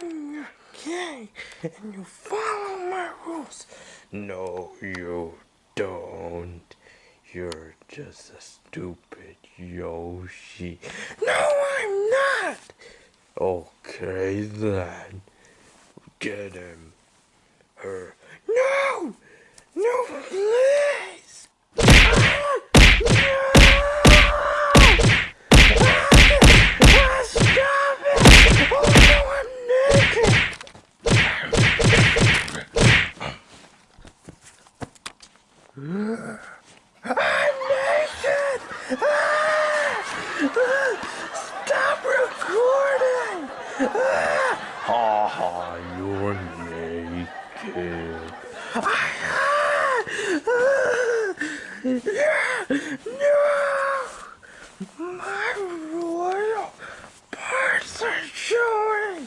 I'm gay and you follow my rules. No, you don't. You're just a stupid Yoshi. No, I'm not. Okay then. Get him. Her. No! No, please! Ah! No! Ah, stop it! Oh no, I'm naked! I'm naked! Stop recording! Ha ha, you're naked. No! My royal parts are showing!